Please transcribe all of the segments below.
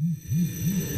Mm-hmm.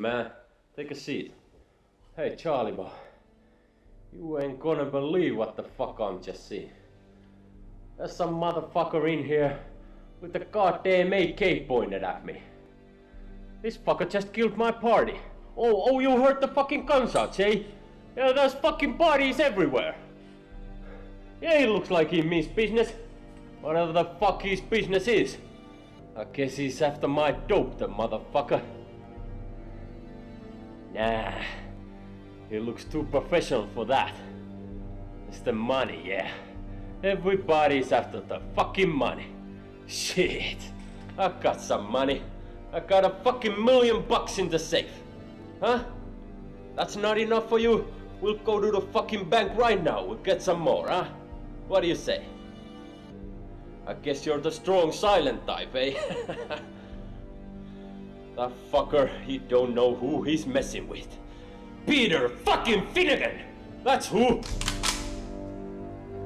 Man. Take a seat. Hey, Charlie boy. You ain't gonna believe what the fuck I'm just seeing. There's some motherfucker in here with a goddamn AK pointed at me. This fucker just killed my party. Oh, oh, you heard the fucking gunshots, eh? Yeah, there's fucking bodies everywhere. Yeah, he looks like he means business. Whatever the fuck his business is. I guess he's after my dope, the motherfucker. Nah, he looks too professional for that. It's the money, yeah. Everybody's after the fucking money. Shit, I got some money. I got a fucking million bucks in the safe. Huh? That's not enough for you? We'll go to the fucking bank right now. We'll get some more, huh? What do you say? I guess you're the strong silent type, eh? That fucker, he don't know who he's messing with. Peter fucking Finnegan! That's who!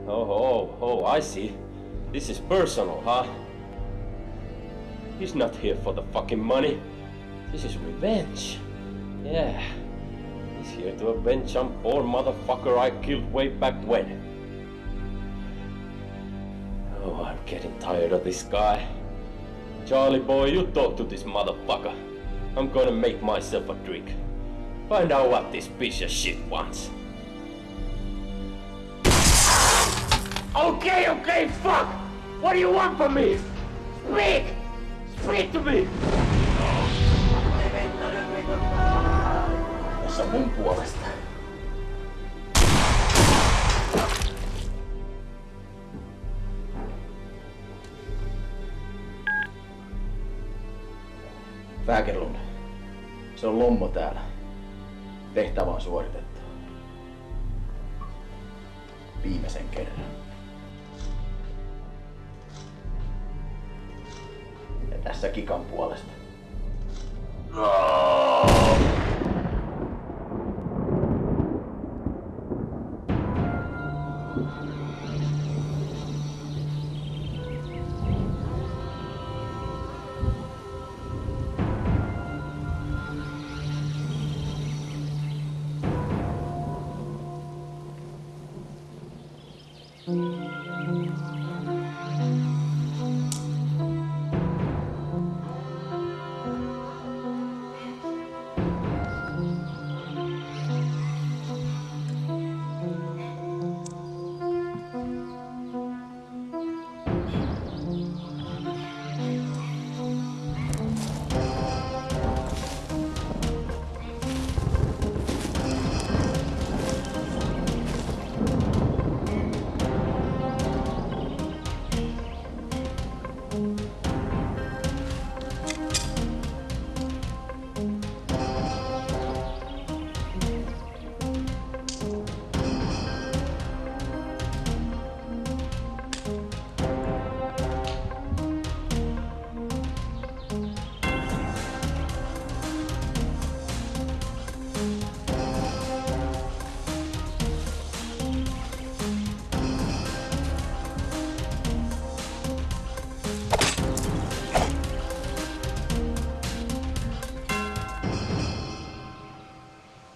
Oh, oh, oh, I see. This is personal, huh? He's not here for the fucking money. This is revenge. Yeah. He's here to avenge some poor motherfucker I killed way back when. Oh, I'm getting tired of this guy. Charlie boy, you talk to this motherfucker. I'm gonna make myself a drink. Find out what this piece of shit wants. Okay, okay, fuck! What do you want from me? Speak! Speak to me! Tässä on mun puolesta. Fäkerlund. Se on Lommo täällä. Tehtävä on suoritettu. Viimeisen kerran. Ja tässä Kikan puolesta.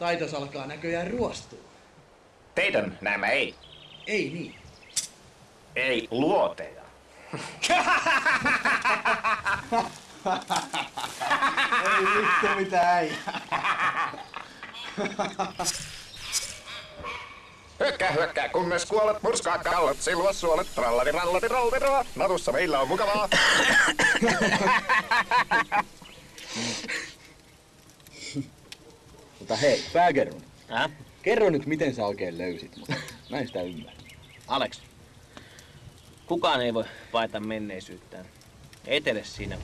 Taitos alkaa näköjään ruostua. Teidän nämä ei. Ei niin. Ei luoteja. Ei vittu mitä ei. Hyökkää, hyökkää, kunnes kuolet, murskaa kallot, silua suolet, tralladi, ralladi, ralladi, ralladi. Natussa meillä on mukavaa. Mutta hei, Fägerlund. Äh? Kerro nyt, miten sä oikein löysit mut. Mä en sitä ymmärrä. Alex, kukaan ei voi paeta menneisyyttään. Etele siinä.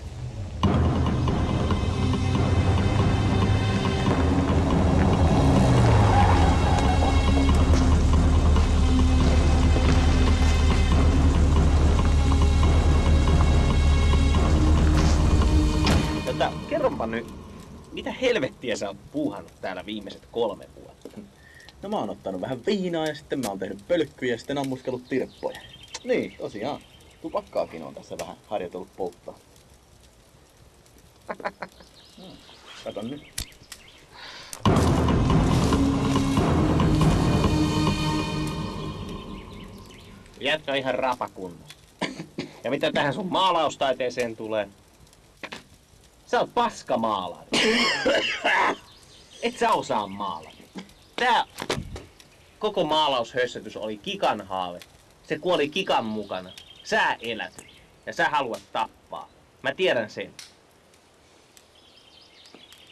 Helvettiä sä oot puuhannut täällä viimeiset kolme vuotta? No mä oon ottanut vähän viinaa ja sitten mä oon tehnyt pölkkyjä ja sitten ammuskellut tirppoja. Niin, tosiaan. Tupakkaakin on tässä vähän harjoitellut polttaa. Hmm, Kato nyt. Jätkä ihan rapakunnossa. Ja mitä tähän sun maalaustaiteeseen tulee? Sä oot paska maalari. Et sä osaa maalata. Tää koko maalaushössötys oli Kikan haave. Se kuoli Kikan mukana. Sä elät. Ja sä haluat tappaa. Mä tiedän sen.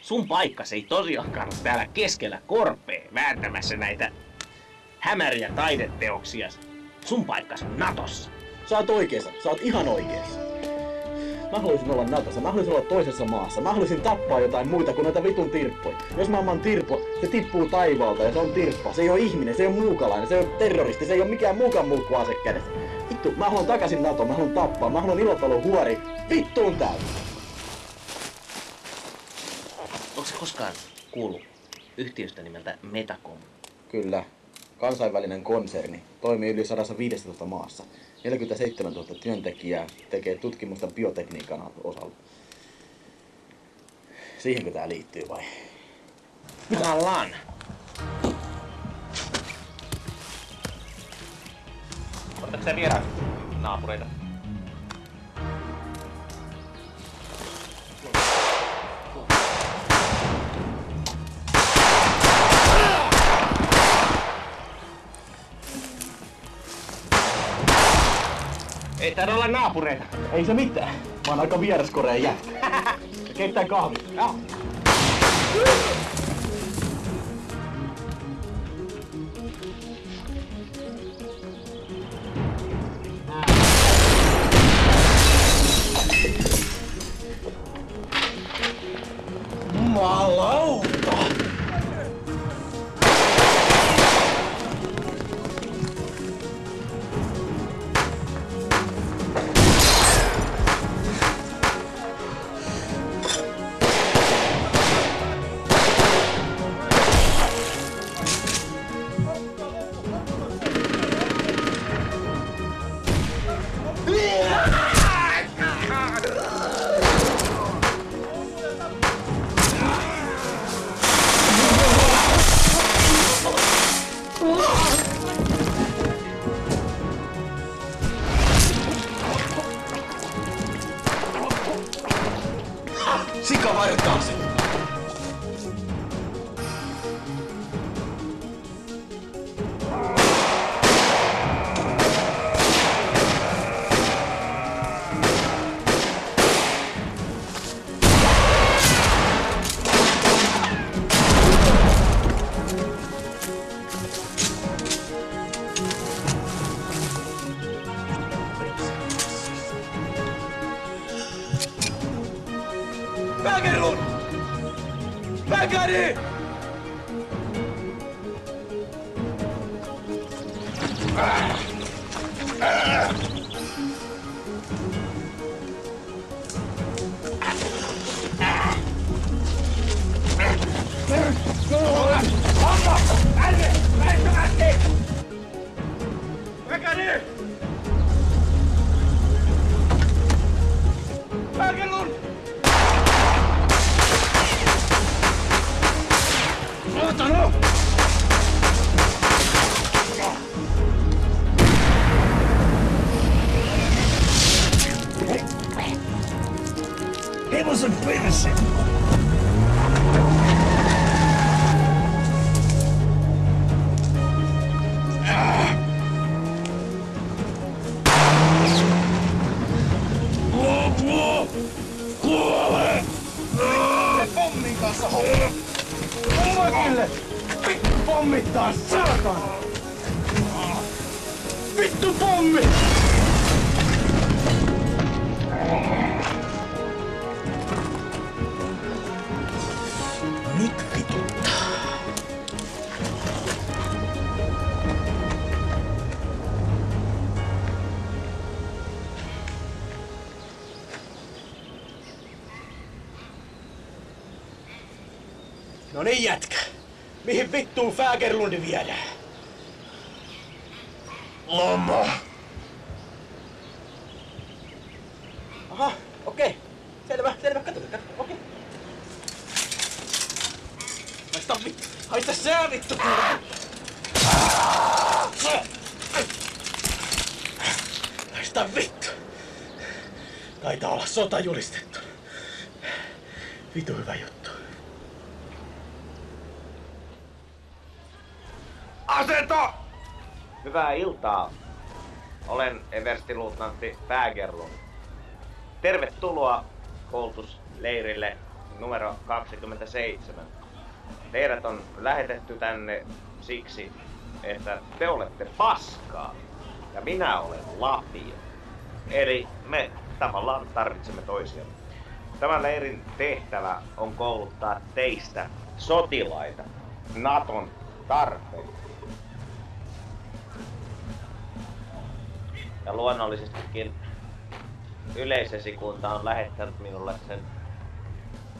Sun paikkas ei tosiaankaan ole täällä keskellä korpea vääntämässä näitä hämäriä taideteoksia. Sun paikkas on Natossa. Sä oot oikeassa. Sä oot ihan oikeassa. Mä haluaisin olla Natossa, mä haluaisin olla toisessa maassa. Mä haluaisin tappaa jotain muita kuin noita vitun tirppoja. Jos mä oon tirppo, se tippuu taivaalta ja se on tirppa. Se ei ole ihminen, se ei ole muukalainen, se ei ole terroristi, se ei ole mikään muukaan muu kuin ase kädessä. Vittu, mä haluan takaisin NATO, mä haluan tappaa, mä haluan ilotalo huori. Vittuun täysin. Onko se koskaan kuullut yhtiöstä nimeltä Metacom? Kyllä. Kansainvälinen konserni. Toimii yli 115 maassa. 47 000 työntekijää tekee tutkimusta biotekniikan osalla. Siihenkö tää liittyy vai? Jumalan! Otatko sä vieraan naapureita? Ei täällä olla naapureita. Ei se mitään. Mä oon aika vieraskoreen jätkä. Keittää kahvit. Joo. Makille! Vittu pommittaa, saatan! Vittu pommi! Nyt No niin jätkä. Mihin vittuun Fägerlundi viedään? Loma. Aha, okei. Selvä, selvä. Katsotaan, katsotaan. Okei. Haista vittu. Haista sää vittu. Haista vittu. Taitaa olla sota julistettu. Vitu hyvä juttu. Asento! Hyvää iltaa. Olen everstiluutnantti Fägerlund. Tervetuloa koulutusleirille numero 27. Teidät on lähetetty tänne siksi, että te olette paskaa ja minä olen lapio. Eli me tavallaan tarvitsemme toisiamme. Tämän leirin tehtävä on kouluttaa teistä sotilaita Naton tarpeita. Ja luonnollisestikin yleisesikunta on lähettänyt minulle sen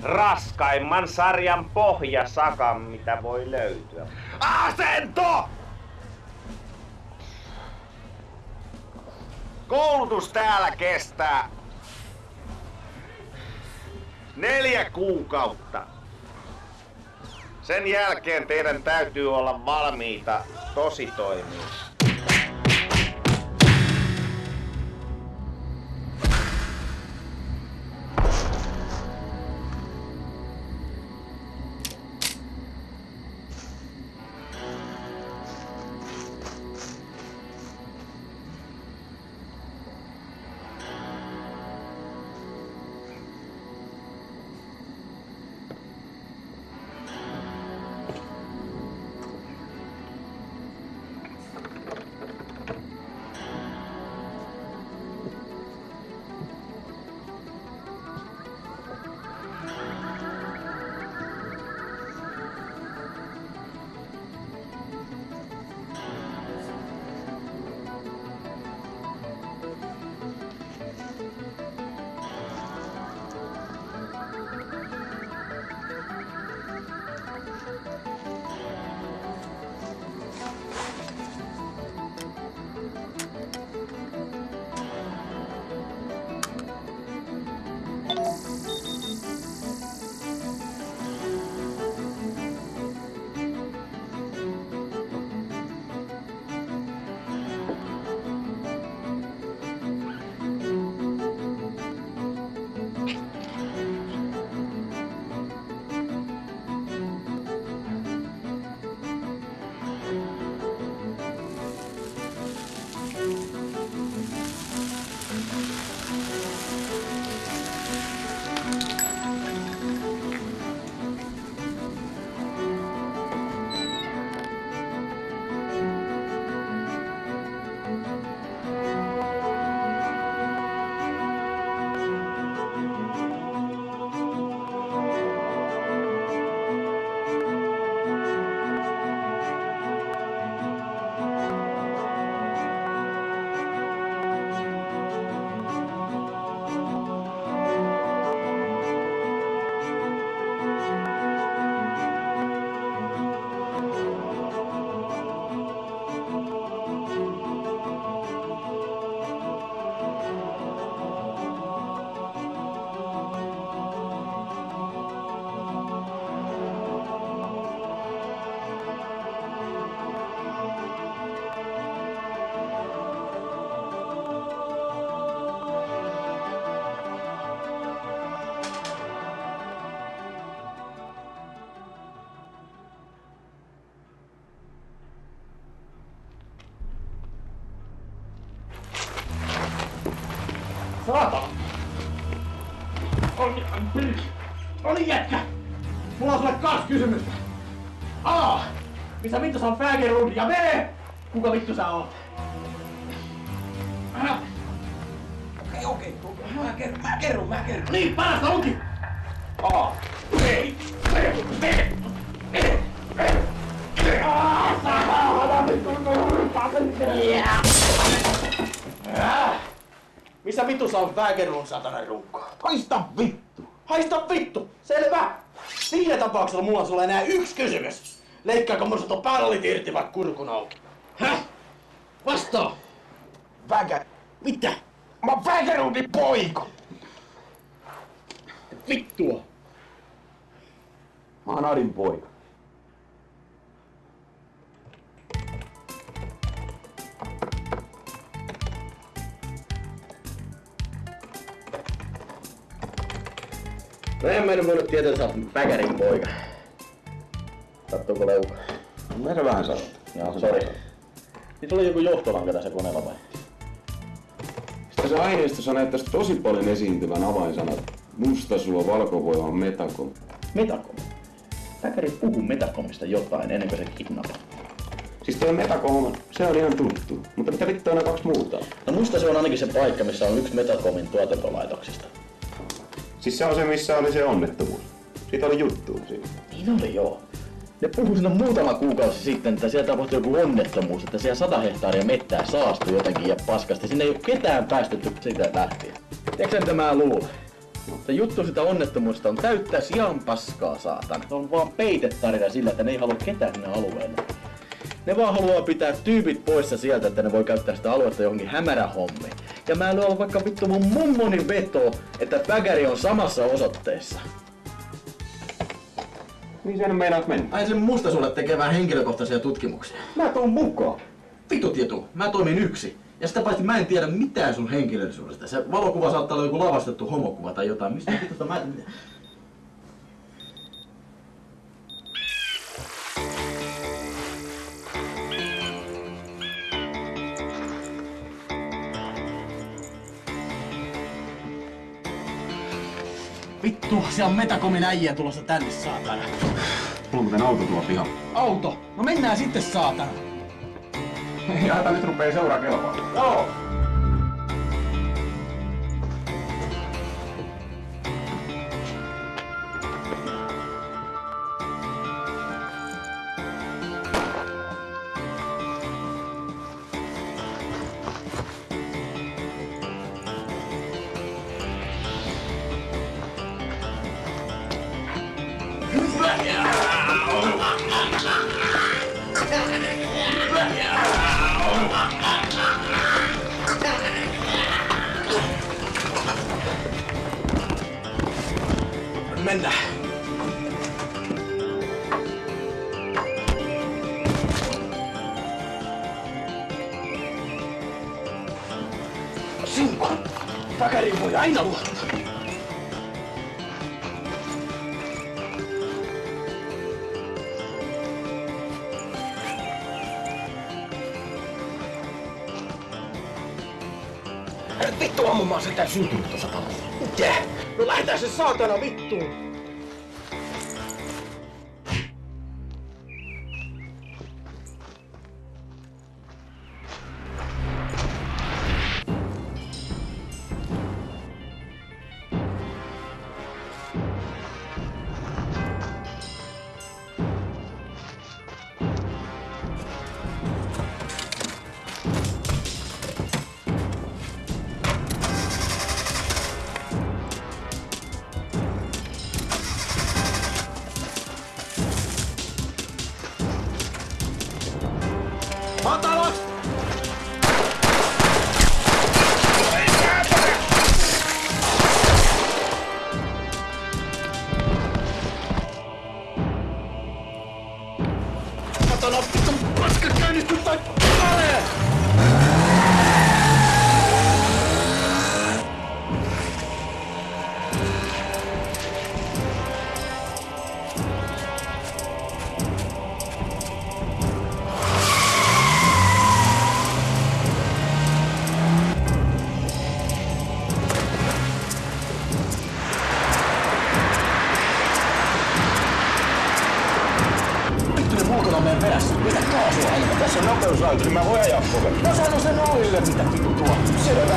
raskaimman sarjan pohjasakan, mitä voi löytyä. Asento! Koulutus täällä kestää neljä kuukautta. Sen jälkeen teidän täytyy olla valmiita tositoimiin. Saatana! Mulla on sulle kaksi kysymystä. A. Missä vittu sä on Fägerlund? Ja B. Kuka vittu sä oot? Äh. Okei, okei. Mä kerron, mä kerron, mä kerron. Niin, parasta onkin! A. B. B. B. B. B. Missä vittu sä on Fägerlund, satana rukko? Haista vittu! Haista vittu! Selvä! Siinä tapauksessa mulla on sulle enää yksi kysymys. Leikkaako mun tuo pallit irti vai kurkun auki? Häh? Vastaa! Väkä... Mitä? Mä oon Väkerudin poika! Vittua! Mä oon Adin poika. No en mä nyt voinut tietää, että sä oot Päkärin poika. Sattuuko leuka? Mä se vähän sanot. Joo, sori. Niin oli joku johtolanka tässä koneella vai? Sitten se aineistossa näyttäisi tosi paljon esiintyvän avainsanat. Mustasuo, valkovoima, metakom. Metakom. Päkäri puhuu Metakomista jotain ennen kuin se kidnappaa. Siis tuo metakom, se on ihan tuttu. Mutta mitä vittua on kaksi muuta? No musta se on ainakin se paikka, missä on yksi Metacomin tuotantolaitoksista. Siis se on se, missä oli se onnettomuus. Siitä oli juttu siinä. Niin oli joo. Ne puhui siinä muutama kuukausi sitten, että siellä tapahtui joku onnettomuus, että siellä sata hehtaaria mettää saastui jotenkin ja paskasti. Sinne ei ole ketään päästetty siitä lähtien. Tiedätkö mitä mä luulen? Se juttu sitä onnettomuudesta on täyttää sian paskaa, saatan. Se on vaan peitetarina sillä, että ne ei halua ketään sinne alueelle. Ne vaan haluaa pitää tyypit poissa sieltä, että ne voi käyttää sitä aluetta johonkin hämärähommiin. Ja mä lyön vaikka vittu mun mummoni veto, että Päkäri on samassa osoitteessa. Niin sen meinaat mennä. Ai sen musta sulle tekemään henkilökohtaisia tutkimuksia. Mä tuun mukaan. Vittu tietu, mä toimin yksi. Ja sitä paitsi mä en tiedä mitään sun henkilöllisyydestä. Se valokuva saattaa olla joku lavastettu homokuva tai jotain. Mistä vitusta mä... Vittu, siellä on Metacomin äijä tulossa tänne, saatana. Mulla on muuten auto tuolla pihalla. Auto! No mennään sitten, saatana. Ja hätä nyt rupee seuraa kelpaa. Joo! Sen Ollille, mitä vittu tuo. Selvä. Sä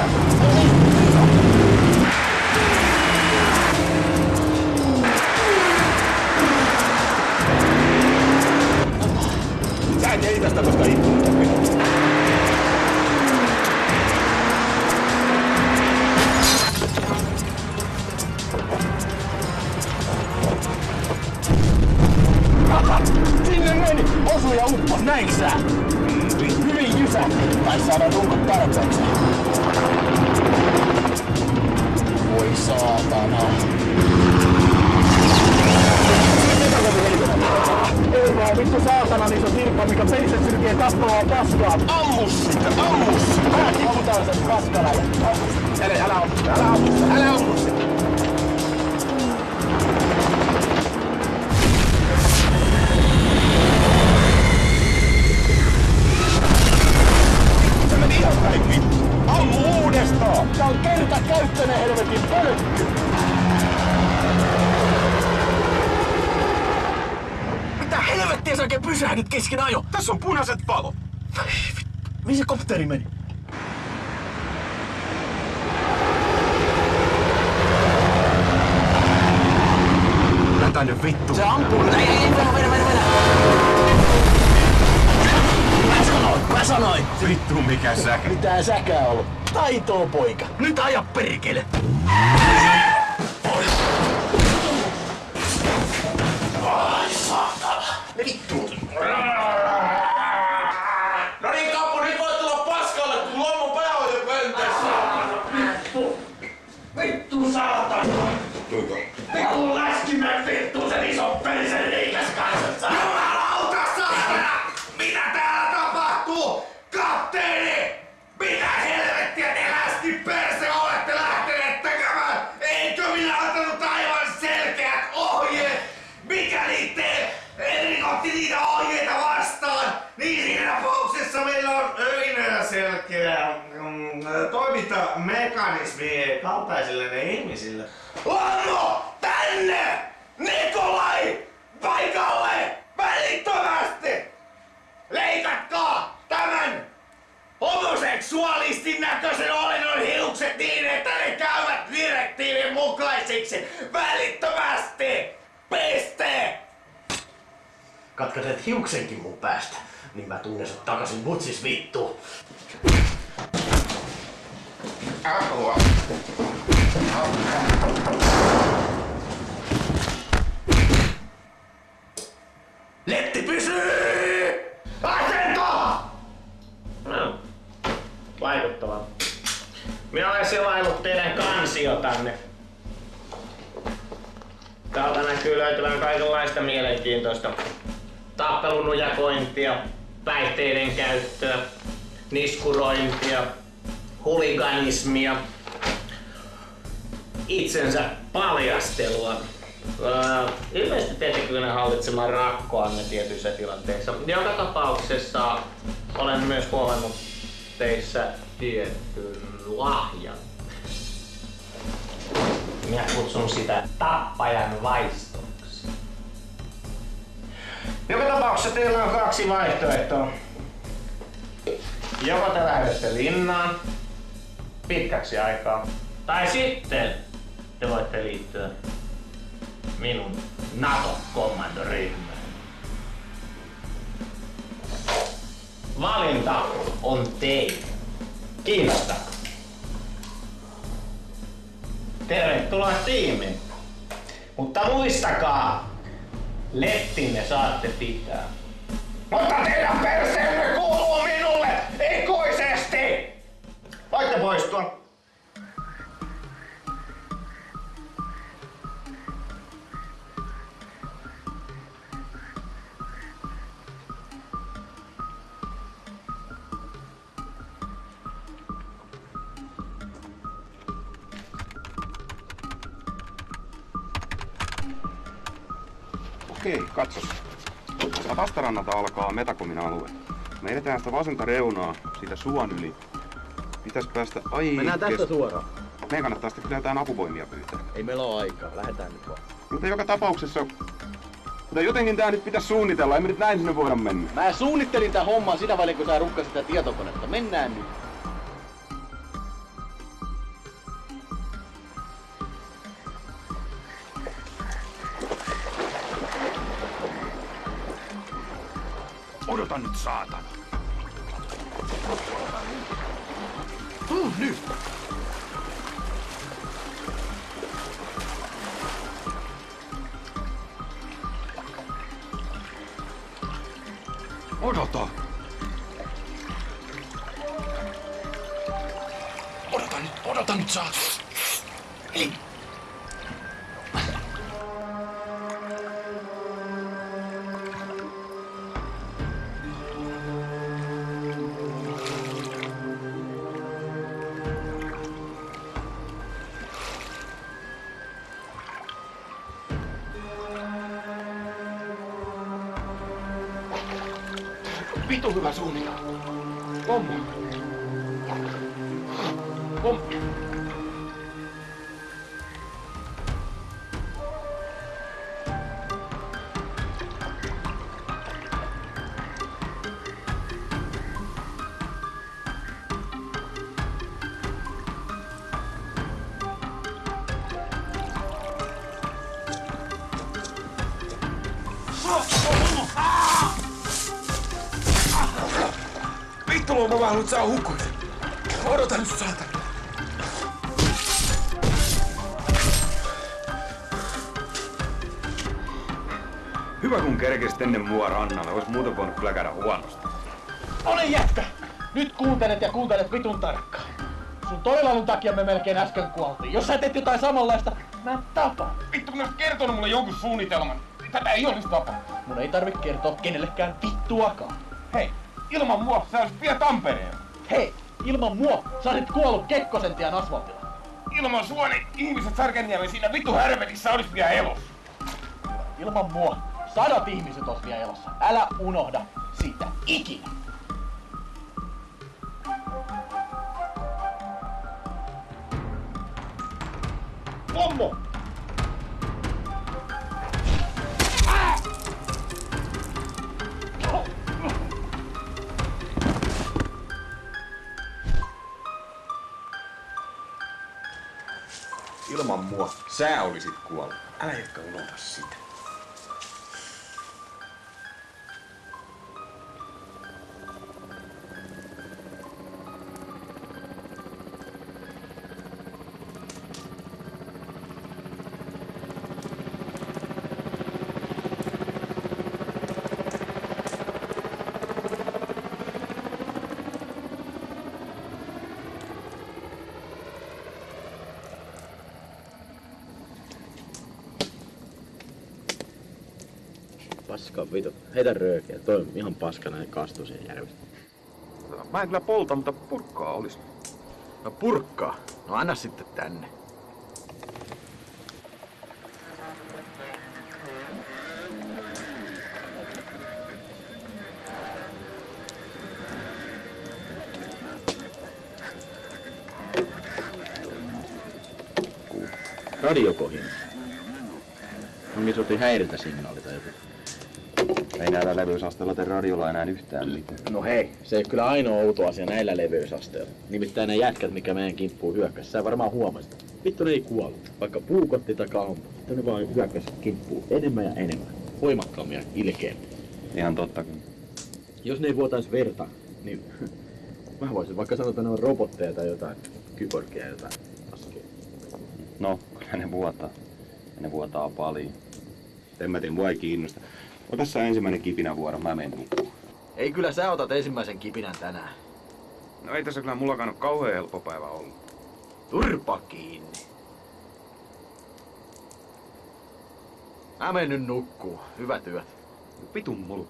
Taitoo poika. Mukaisiksi! Välittömästi! Piste! Katkaiset hiuksenkin mun päästä, niin mä tunnen sut takaisin butsis vittu. Apua. Letti pysyy! Kaikenlaista mielenkiintoista. Tappelunujakointia, päihteiden käyttöä, niskurointia, huliganismia, itsensä paljastelua. Öö, ilmeisesti kyllä hallitsemaan rakkoanne tietyissä tilanteissa. Joka tapauksessa olen myös huomannut teissä tietyn lahjan. Minä kutsun sitä tappajan vaistoksi. Joka tapauksessa teillä on kaksi vaihtoehtoa. Joko te lähdette linnaan pitkäksi aikaa, tai sitten te voitte liittyä minun NATO-kommandoryhmään. Valinta on teidän. Kiinnostaako? Tervetuloa tiimiin. Mutta muistakaa, lettinne saatte pitää. Mutta teidän perseenne kuuluu minulle ikuisesti! Voitte poistua. Okei, katso. Sieltä vastarannalta alkaa Metakomin alue. Me edetään sitä vasenta reunaa siitä suon yli. Pitäis päästä ai... Mennään tästä suoraan. Meidän kannattaa sitten kyllä jotain apuvoimia pyytää. Ei meillä ole aikaa, lähdetään nyt vaan. Mutta joka tapauksessa, Mutta jotenkin tää nyt pitäisi suunnitella, ei me nyt näin sinne voida mennä. Mä suunnittelin tää hommaa siinä välin, kun sä rukkasit sitä tietokonetta. Mennään nyt. Odota nyt, saatana. Tuu nyt! Odota! Odota haluat saa hukkuja. Odota nyt, saatana. Hyvä kun kerkesit ennen mua rannalle, ois muuten voinut kyllä käydä huonosti. Ole jätkä! Nyt kuuntelet ja kuuntelet vitun tarkkaan. Sun toilailun takia me melkein äsken kuoltiin. Jos sä teet jotain samanlaista, mä tapan. Vittu, kun kertonut mulle jonkun suunnitelman. Tätä ei olisi tapahtunut. Mun ei tarvi kertoa kenellekään vittuakaan. Ilman mua sä olisit vielä Tampereella. Hei, ilman mua sä olisit kuollut Kekkosen tien asfaltilla. Ilman sua niin ihmiset Sarkenniemen siinä vittu härvetissä olisi vielä elossa. Ilman mua sadat ihmiset ois vielä elossa. Älä unohda siitä ikinä. Sä olisit kuollut. Älä ehkä unohda sitä. Paska vitu. Heitä röökiä. Toi on ihan paskana ja kastuu siihen järvestä. Mä en kyllä polta, mutta purkkaa olisi. No purkkaa. No anna sitten tänne. Radiokohin. Onkin sotti häiritä signaali tai joku. Ei näillä levyysasteilla tee radiolla enää yhtään mitään. No hei, se ei ole kyllä ainoa outo asia näillä leveysasteilla. Nimittäin ne jätkät, mikä meidän kimppuun hyökkäsi, sä varmaan huomasit. Vittu ne ei kuollut, vaikka puukotti tai ampui. Sitten ne vaan hyökkäs kimppuun enemmän ja enemmän. Voimakkaammin ja ilkeämmin. Ihan totta kun. Jos ne ei vuotais verta, niin mä voisin vaikka sanoa, että ne on robotteja tai jotain kyborgia jotain askeja. No, kyllä ne vuotaa. Ne vuotaa paljon. En mä tiedä, mua ei kiinnosta. Ota sä ensimmäinen kipinävuoro, mä menen nukkuun. Ei kyllä sä otat ensimmäisen kipinän tänään. No ei tässä kyllä mullakaan ole kauhean helppo päivä ollut. Turpa kiinni. Mä menen nyt nukkuu. Hyvä työt. No pitun mulu.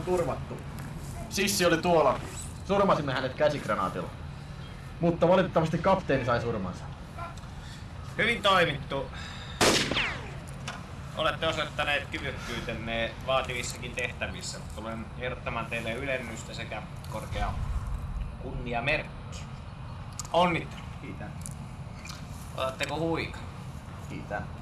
On turvattu. Sissi oli tuolla. Surmasimme hänet käsikranaatilla. Mutta valitettavasti kapteeni sai surmansa. Hyvin toimittu. Olette osoittaneet kyvykkyytenne vaativissakin tehtävissä. Tulen ehdottamaan teille ylennystä sekä korkea kunniamerkki. Onnittelu. Kiitän. Otatteko huika? Kiitän.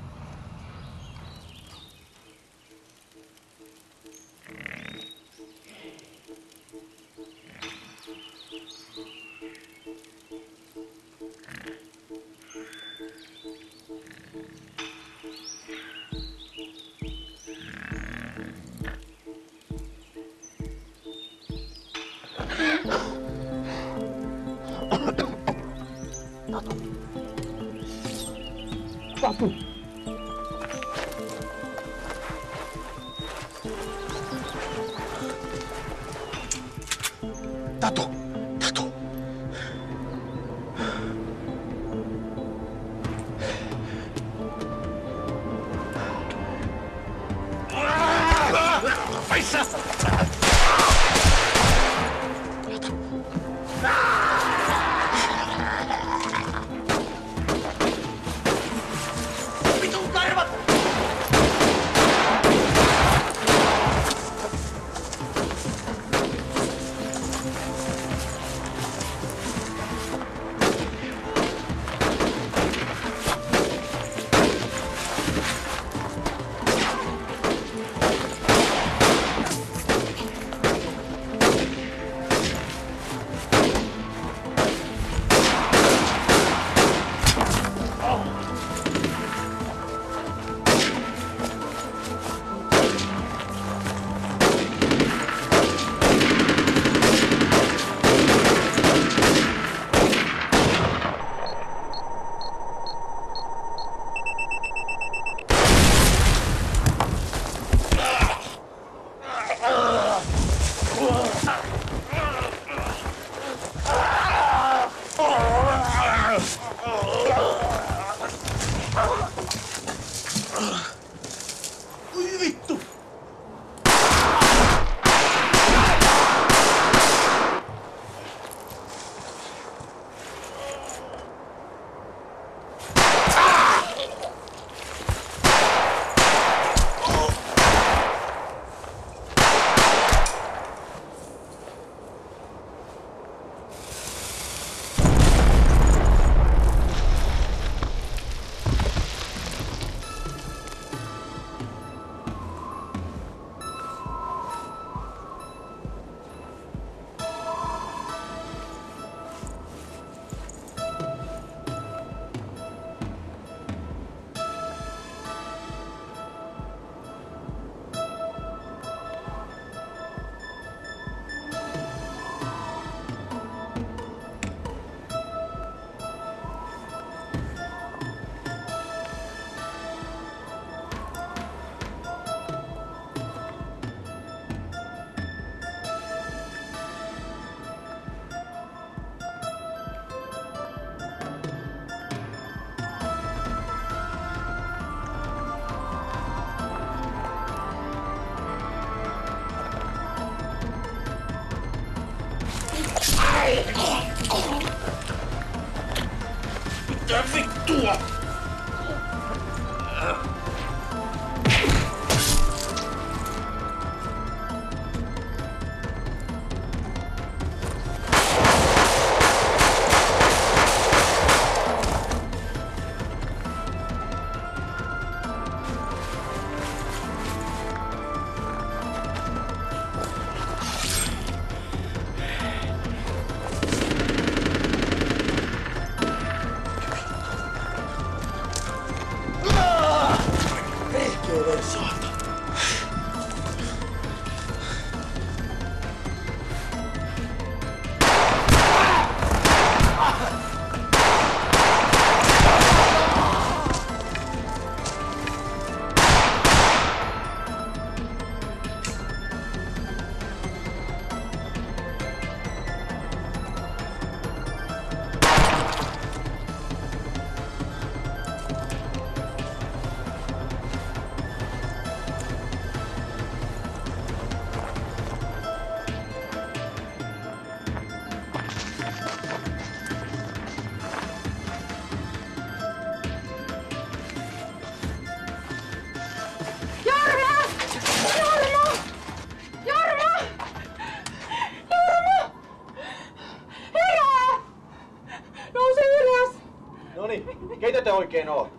Oikein ootte?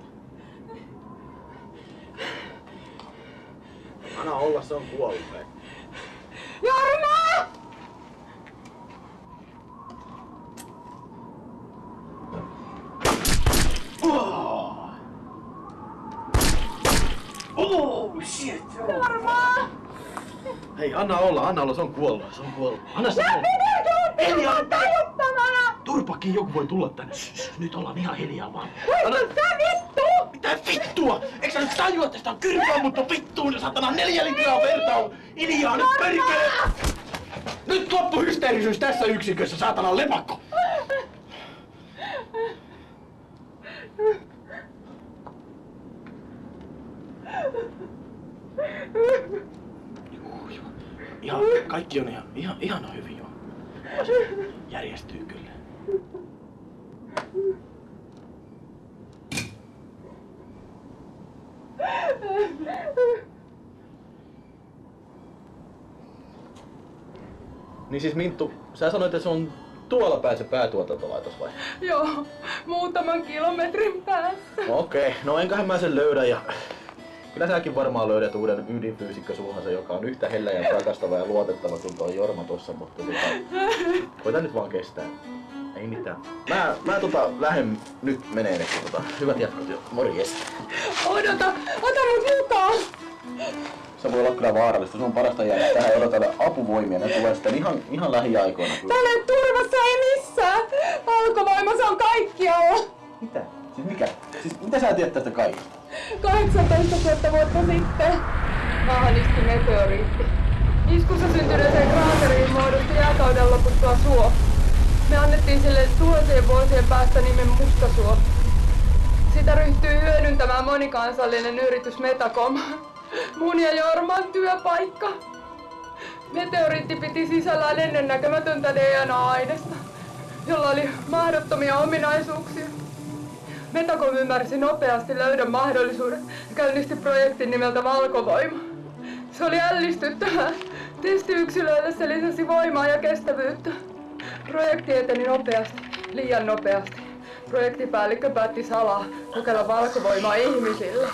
Anna olla, se on kuollut. hei. Jorma! Hei, anna olla, anna olla, se on kuollut, se on kuollut. Anna se. Eli anna Tajuttamana! Turpakin joku voi tulla tänne. Nyt ollaan ihan hiljaa vaan. Anna sä vittu! Mitä vittua? Eikö sä nyt tajua, että sitä on kyrpä ammuttu vittuun ja satana neljä litraa verta on? Hiljaa nyt perkele! Nyt loppu hysteerisyys tässä yksikössä, saatana lepakko! Joo, joo. Ihan, kaikki on ihan, ihan, ihan hyvin jo. Järjestyy kyllä. Niin siis Minttu, sä sanoit, että se on tuolla päin se päätuotantolaitos vai? Joo, muutaman kilometrin päässä. Okei, okay. no enköhän mä sen löydä ja... Kyllä säkin varmaan löydät uuden ydinfyysikkö sulhansa, joka on yhtä hellä ja rakastava ja luotettava kuin tuo Jorma tossa, mutta tota, koita nyt vaan kestää. Ei mitään. Mä, mä tota lähden nyt meneen, että tota, hyvät jatkot jo. Morjes. Odota, ota mut mukaan! Se voi olla kyllä vaarallista. Se on parasta jäädä tähän odotella apuvoimia. Ne tulee sitten ihan, ihan lähiaikoina. Täällä ei turvassa ei missään! Valkovoimassa on kaikkialla! Mitä? Siis mikä? Siis mitä sä tiedät tästä kaikesta? 18 000 vuotta sitten maahan iski meteoriitti. Iskussa syntyneeseen kraateriin muodostui jääkauden loputtua suo. Me annettiin sille tuhansien vuosien päästä nimen Mustasuo. Sitä ryhtyi hyödyntämään monikansallinen yritys Metacom. Mun ja Jorman työpaikka. Meteoriitti piti sisällään ennennäkemätöntä DNA-ainesta, jolla oli mahdottomia ominaisuuksia. Metacom ymmärsi nopeasti löydön mahdollisuuden ja käynnisti projektin nimeltä Valkovoima. Se oli ällistyttävää. Testiyksilöille se lisäsi voimaa ja kestävyyttä. Projekti eteni nopeasti, liian nopeasti. Projektipäällikkö päätti salaa kokeilla valkovoimaa ihmisillä.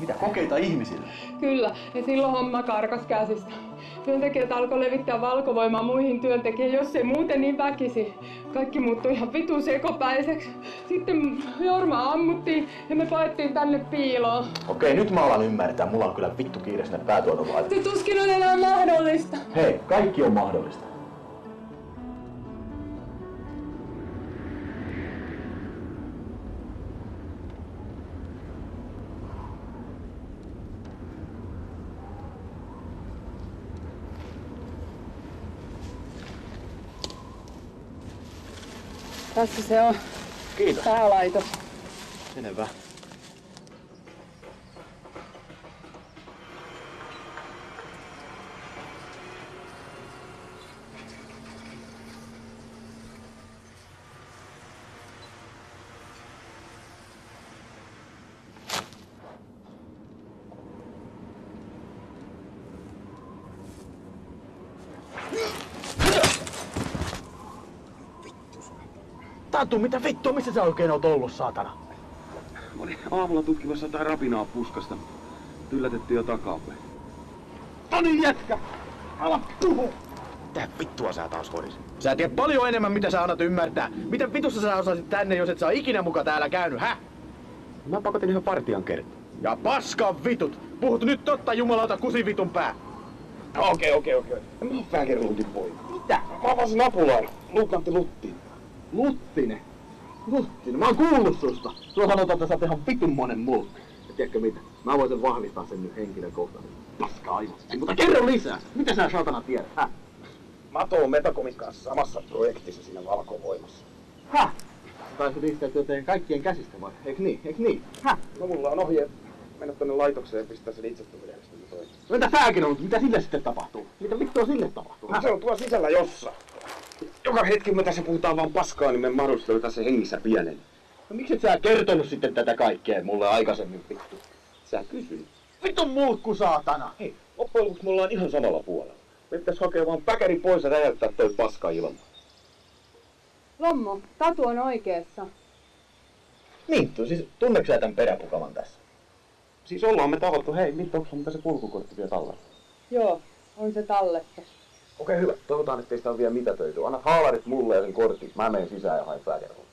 Mitä kokeita ihmisille? Kyllä, ja silloin homma karkas käsistä. Työntekijät alkoi levittää valkovoimaa muihin työntekijöihin, jos ei muuten niin väkisi. Kaikki muuttui ihan vitun sekopäiseksi. Sitten Jorma ammuttiin ja me paettiin tänne piiloon. Okei, nyt mä alan ymmärtää. Mulla on kyllä vittu kiire sinne päätuotantolaitokseen. Se tuskin on enää mahdollista. Hei, kaikki on mahdollista. Tässä se on Kiitos. päälaitos. Selvä. Tatu, mitä vittua, missä sä oikein oot ollut, saatana? Mä olin aamulla tutkimassa jotain rapinaa puskasta. Yllätettiin jo takapäin. Toni jätkä! Ala puhu! Mitä vittua sä taas hoidisit? Sä tiedät paljon enemmän, mitä sä annat ymmärtää. Miten vitussa sä osasit tänne, jos et sä ikinä muka täällä käynyt, hä? Mä pakotin ihan partian kertaa. Ja paskan vitut! Puhut nyt totta jumalauta kusivitun pää! Okei, okei, okei. Mä oon Fägerlundin poika. Mitä? Mä avasin apulainen. Luukantti Lutti. Luttinen. Luttinen. Mä oon kuullut susta. Sulla sanotaan, että sä oot ihan vitun monen muu. Ja tiedätkö mitä? Mä voisin vahvistaa sen nyt henkilökohtaisesti. Paska aivosti. Mutta kerro lisää. Mitä sä saatana tiedät, hä? Mä toon Metacomin kanssa samassa projektissa siinä valkovoimassa. Häh? Taisit riistäytyä teidän kaikkien käsistä vai? Eikö niin? Eikö niin? Häh? No mulla on ohje mennä tonne laitokseen ja pistää sen itseturvajärjestelmä toimeen. No Entä sääkin on? Mitä sille sitten tapahtuu? Mitä vittua sille tapahtuu? No se on tuolla sisällä jossa. Joka hetki me tässä puhutaan vaan paskaa, niin me mahdollisesti se hengissä pienen. No miksi et sä kertonut sitten tätä kaikkea mulle aikaisemmin vittu? Sä kysyit. Vitun mulkku saatana! Hei, loppujen lopuksi me ollaan ihan samalla puolella. Me pitäis hakea vaan päkäri pois ja räjäyttää toi paska ilman. Lommo, Tatu on oikeassa. Minttu, siis tunneeko sä tämän peräpukaman tässä? Siis ollaan me tavattu, hei, Minttu, onko mitä se kulkukortti vielä tallella? Joo, on se talletta. Okei, hyvä. Toivotaan, ettei sitä ole vielä mitätöity. Annat haalarit mulle ja sen kortin. Mä menen sisään ja haen pääkerhoon.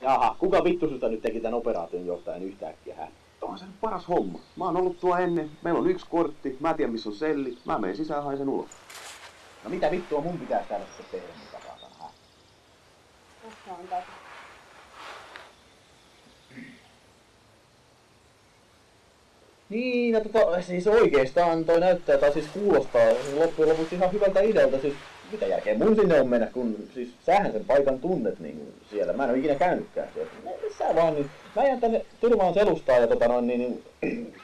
Jaha, kuka vittu susta nyt teki tämän operaation johtajan yhtäkkiä hän? On se nyt paras homma. Mä oon ollut tuo ennen, meillä on yksi kortti, mä tiedän missä on selli, mä menen sisään ja haen sen ulos. No mitä vittua mun pitäisi täällä sitten tehdä, mitä saatana hän? Tässä on tatu. Niin, no tota, siis oikeastaan toi näyttää, tai siis kuulostaa loppujen lopuksi ihan hyvältä idealta. Siis mitä järkeä mun sinne on mennä, kun siis sähän sen paikan tunnet niin siellä. Mä en ole ikinä käynytkään siellä. Missä vaan, niin mä jään tänne Tyrmaan selustaa ja tota noin, niin, niin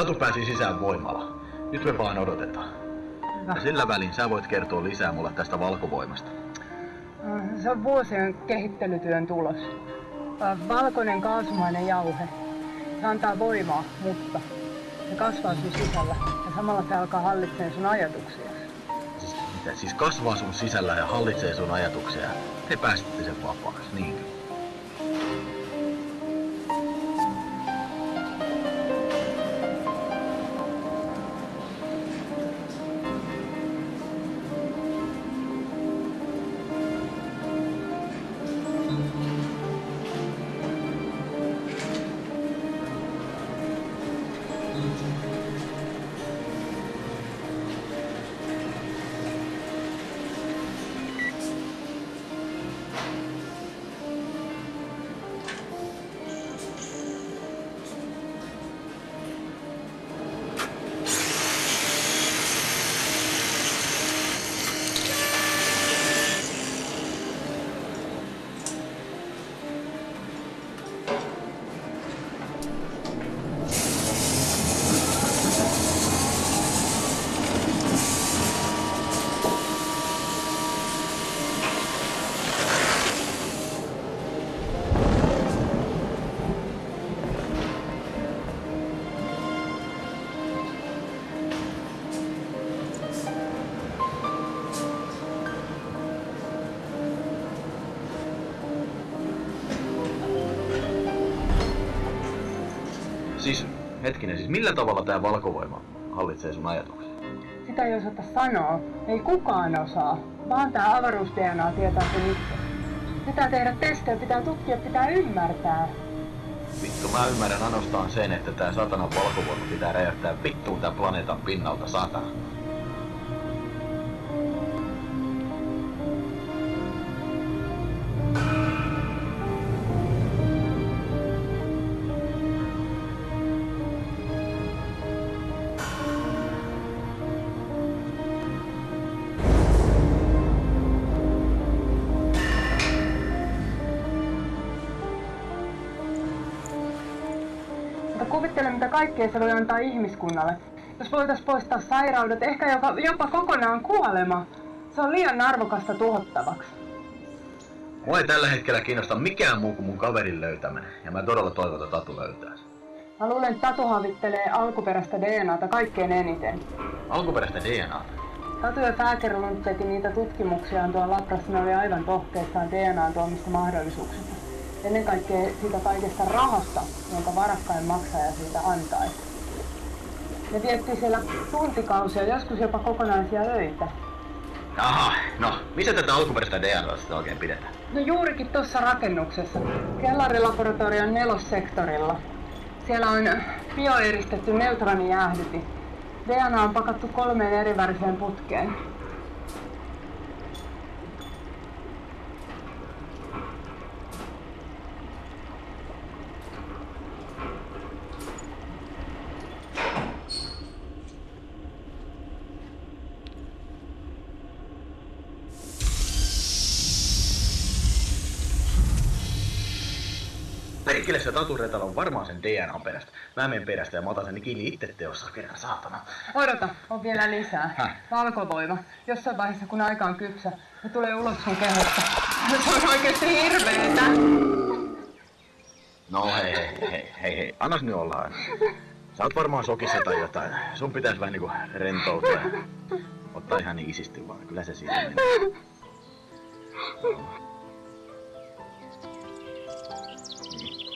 Tatu pääsi sisään voimalla. Nyt me vaan odotetaan. Ja sillä välin sä voit kertoa lisää mulle tästä valkovoimasta. Se on vuosien kehittelytyön tulos. Valkoinen kaasumainen jauhe. Se antaa voimaa, mutta se kasvaa sun sisällä ja samalla se alkaa hallitsemaan sun ajatuksia. Mitä siis kasvaa sun sisällä ja hallitsee sun ajatuksia. Te päästitte sen vapaaksi, niinkö? Millä tavalla tämä valkovoima hallitsee sun ajatuksia? Sitä ei osata sanoa. Ei kukaan osaa. Vaan tää avaruus-DNA tietää sen itse. Pitää tehdä testejä, pitää tutkia, pitää ymmärtää. Vittu, mä ymmärrän ainoastaan sen, että tää satanan valkovoima pitää räjäyttää vittuun tän planeetan pinnalta satana. Kuvittele, mitä kaikkea se voi antaa ihmiskunnalle. Jos voitais poistaa sairaudet, ehkä jopa, jopa kokonaan kuolema. Se on liian arvokasta tuhottavaksi. Mua ei tällä hetkellä kiinnosta mikään muu kuin mun kaverin löytäminen, ja mä todella toivon, että Tatu löytää sen. Mä luulen, että Tatu havittelee alkuperäistä DNAta kaikkein eniten. Alkuperäistä DNA. Tatu ja Fääkerlund teki niitä tutkimuksiaan tuolla labrassa, ne oli aivan tohkeissaan DNAn tuomista mahdollisuuksista. Ennen kaikkea siitä kaikesta rahasta, jonka varakkain maksaja siitä antaisi. Ne vietti siellä tuntikausia, joskus jopa kokonaisia öitä. Aha, no, missä tätä alkuperäistä DNAsta oikein pidetään? No juurikin tuossa rakennuksessa, kellarilaboratorion nelossektorilla. Siellä on bioeristetty neutronijäähdyti. DNA on pakattu kolmeen eri väriseen putkeen. Taturetalo on varmaan sen DNA perästä. Mä menen perästä ja mä otan sen kiinni itse teossa kerran, saatana. Odota, on vielä lisää. Häh? Valkovoima. Jossain vaiheessa, kun aika on kypsä, se tulee ulos sun kehosta. Se on oikeesti hirveetä. No hei, hei, hei, hei, hei, annas nyt olla aina. Sä oot varmaan sokissa tai jotain. Sun pitäis vähän niinku rentoutua ottaa ihan niin isisti vaan. Kyllä se siitä menee.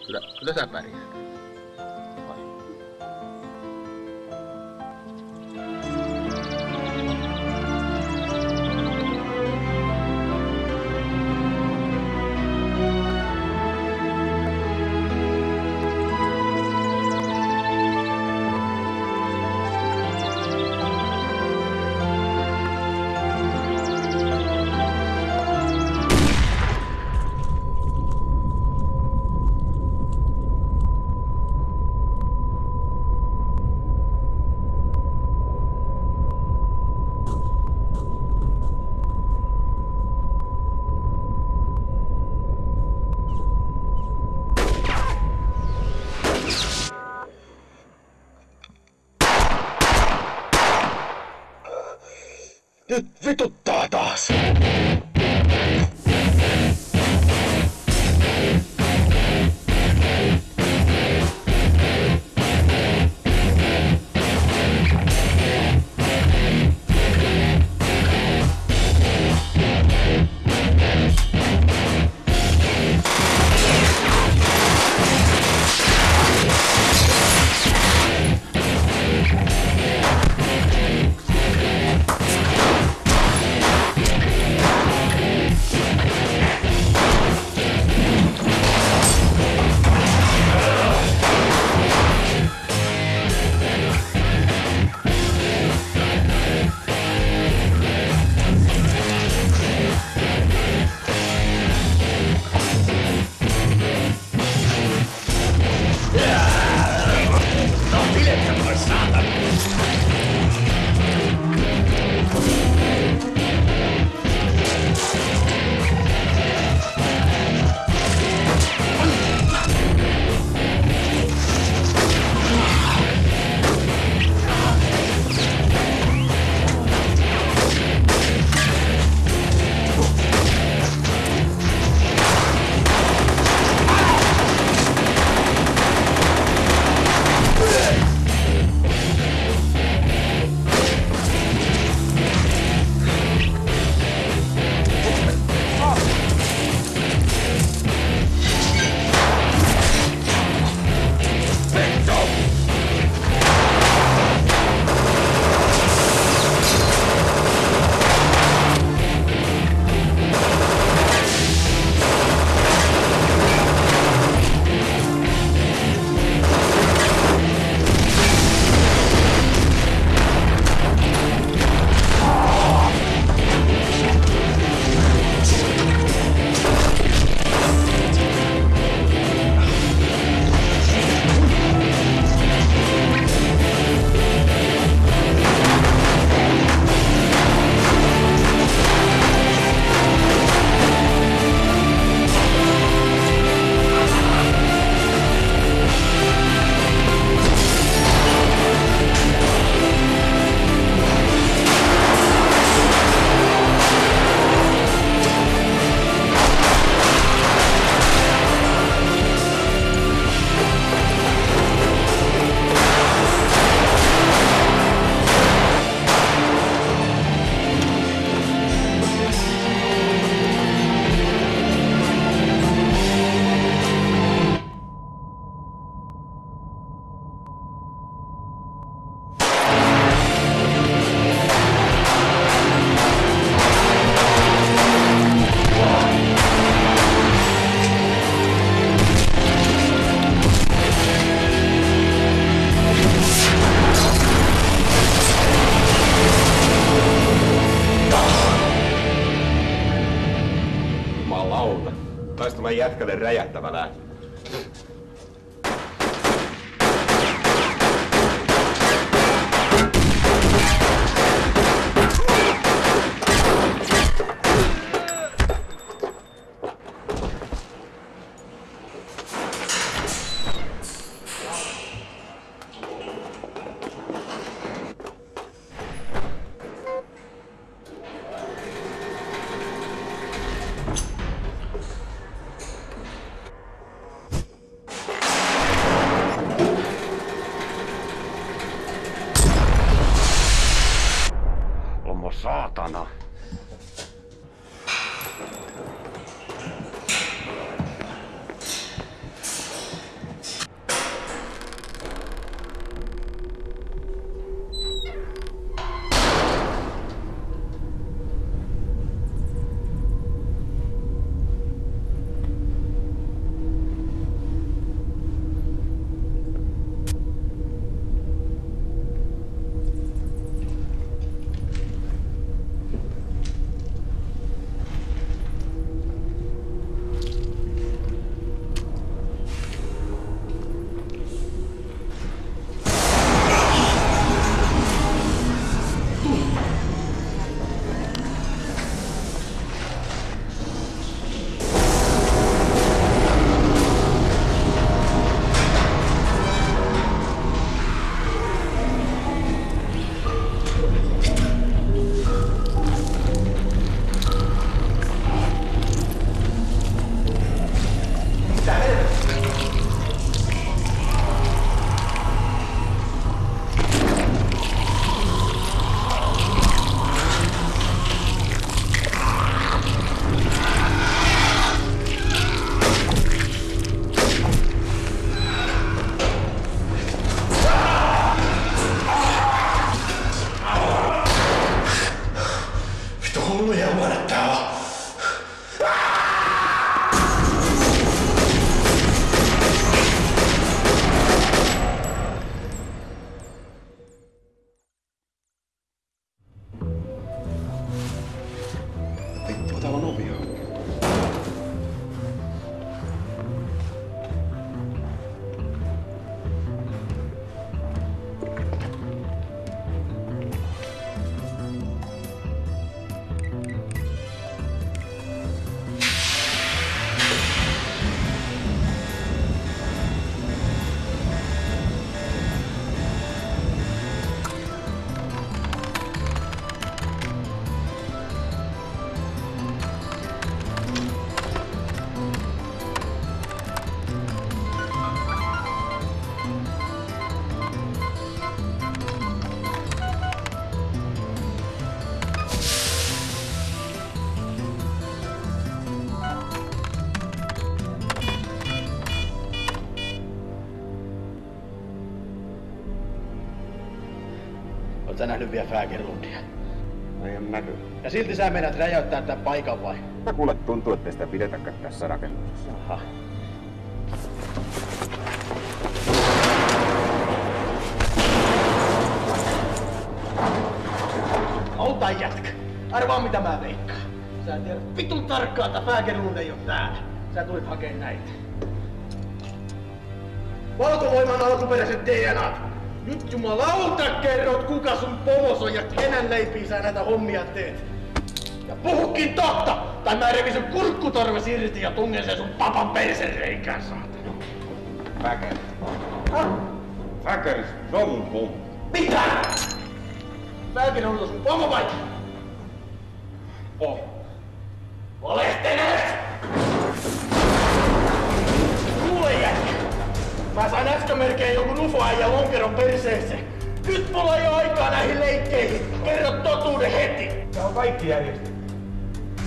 Niin, Kyllä, kyllä Sä nähnyt vielä Fägerlundia? Ei ole näkyy. Ja silti sä menet räjäyttää tämän paikan vai? Mä kuule tuntuu, että sitä pidetäkään tässä rakennuksessa. Aha. Auta jätkä. Arvaa mitä mä veikkaan. Sä en tiedä vitun tarkkaan, että Fägerlund ei oo täällä. Sä tulit hakee näitä. Valkovoiman alkuperäiset DNAt. Nyt jumalauta kerrot, kuka sun pomos on ja kenen leipiin sä näitä hommia teet. Ja puhukin totta, tai mä revin sun kurkkutorves irti ja tungen sen sun papan persereikään, saatana. Väkäri. Väkäri, se on mun pommi. Mitä? Mäkin on sun pomo vai? Oh. Valehtelet! Mä sain äsken melkein jonkun ufo ja lonkeron perseeseen. Nyt mulla ei oo aikaa näihin leikkeihin. Kerro totuuden heti! Tää on kaikki järjestetty.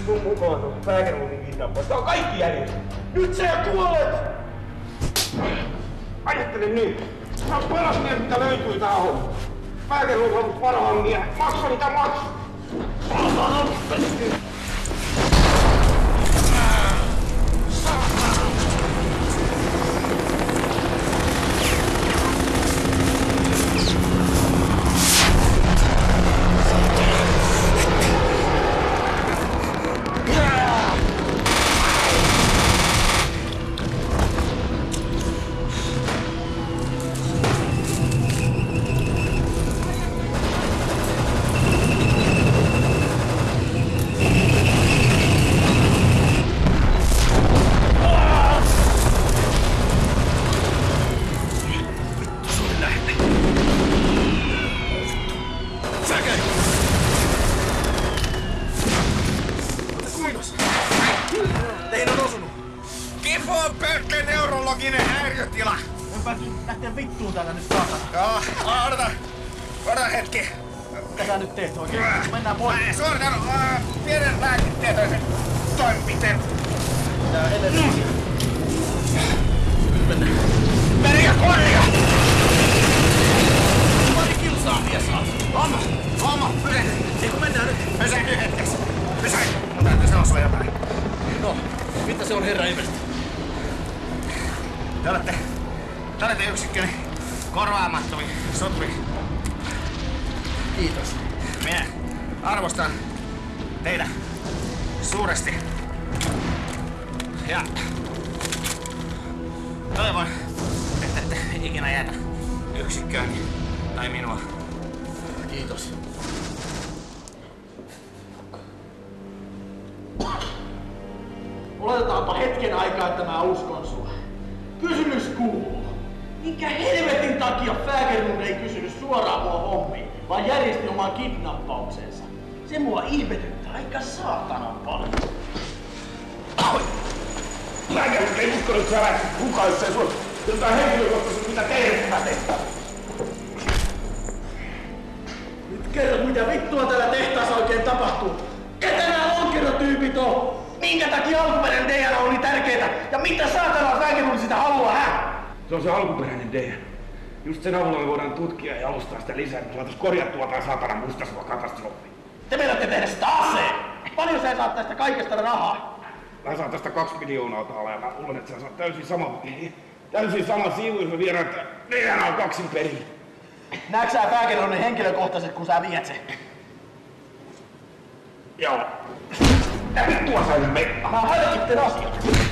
Mun mukaan on Fägerlundin kidnappaus. Tää on kaikki järjestetty. Nyt sä kuolet! Ajattele nyt. Tää on paras mies, mitä löytyy tää homma. Fägerlund on parhaan miehen. Maksa mitä maksa. päästy Oletetaanpa hetken aikaa, että mä uskon sua. Kysymys kuuluu. Minkä helvetin takia Fägerlund ei kysynyt suoraan mua hommiin, vaan järjesti oman kidnappauksensa? Se mua ihmetyttää aika saatanan paljon. Lääkärit ei uskonut, sä lähtisit mukaan, jos ei sulla jotain henkilökohtaisesti mitä tehdä tehtävä. Nyt kerrot, mitä vittua täällä tehtaassa oikein tapahtuu. Ketä nämä lonkerotyypit on? Minkä takia alkuperäinen DNA oli tärkeetä? Ja mitä saatana Fägerlund sitä haluaa, hä? Se on se alkuperäinen DNA. Just sen avulla me voidaan tutkia ja jalostaa sitä lisää, että me saatais korjattua tää saatana mustasua katastrofi. Te meinatte tehdä sitä aseen. Paljon sä saat tästä kaikesta rahaa? Mä saan tästä kaksi miljoonaa täällä ja mä luulen, että sä saat täysin sama, täysin sama siivu, jos me viedään DNA kaksin perin. Näetkö sä Fägerlundin henkilökohtaiset, kun sä viet sen? Joo. Mitä vittua sä nyt meikkaa? Mä harkitten asioita. Onko sä?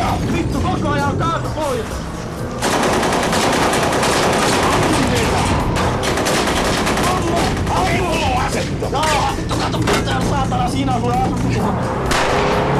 Äijä! Vittu koko ajan kaatu pois! Ai mulla on asettu! Joo, vittu kato mitä saatana siinä on sulle asettu!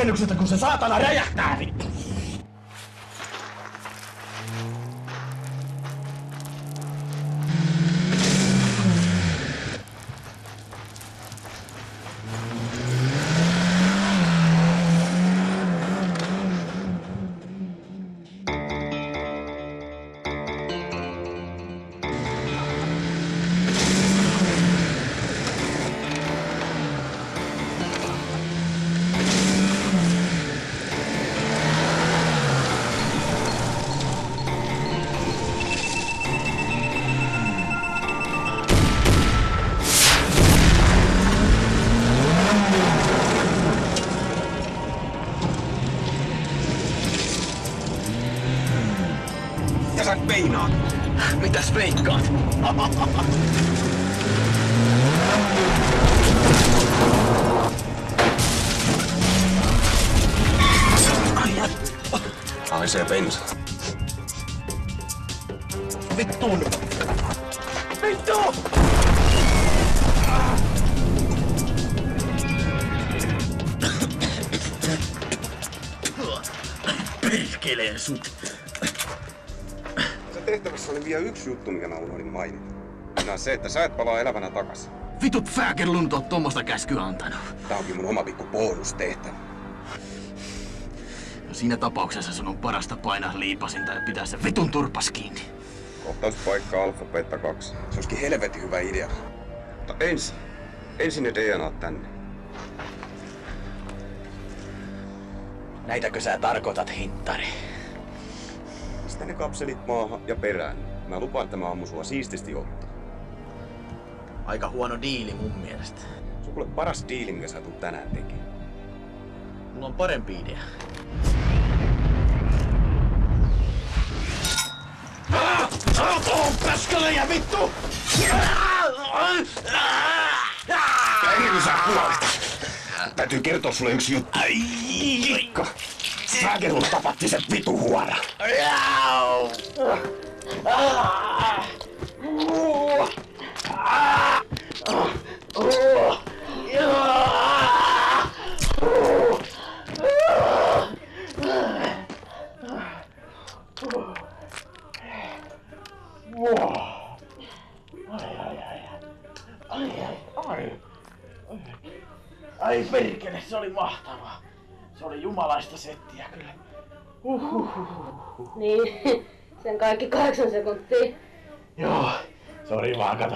Kauas tästä rakennuksesta, kun se saatana räjähtää, vittu! Sut. Se tehtävässä oli vielä yksi juttu, mikä mä unohdin mainita. Minä se, että sä et palaa elävänä takas. Vitut Fäkerlund on tommosta käskyä antanut. Tää onkin mun oma pikku bonustehtävä. No siinä tapauksessa sun on parasta painaa liipasinta ja pitää se vitun turpas kiinni. Kohtauspaikka Alfa Beta 2. Se olisikin helvetin hyvä idea. Mutta ensin, ensin ne DNA tänne. Näitäkö sä tarkoitat, hinttari? Pistä ne kapselit maahan ja perään. Mä lupaan, että mä ammun sua siististi ottaa. Aika huono diili mun mielestä. Se on kuule paras diili, mikä sä tulet tänään tekemään. Mulla on parempi idea. Paskalle ja vittu! Kuin sä kuolet. Täytyy kertoa sulle yksi juttu. Kikka. Fägerus tapatti sen vitu huora. Ai perkele, se oli mahtavaa. Se oli jumalaista settiä kyllä. Niin, sen kaikki kahdeksan sekuntia. Joo, sori vaan kato.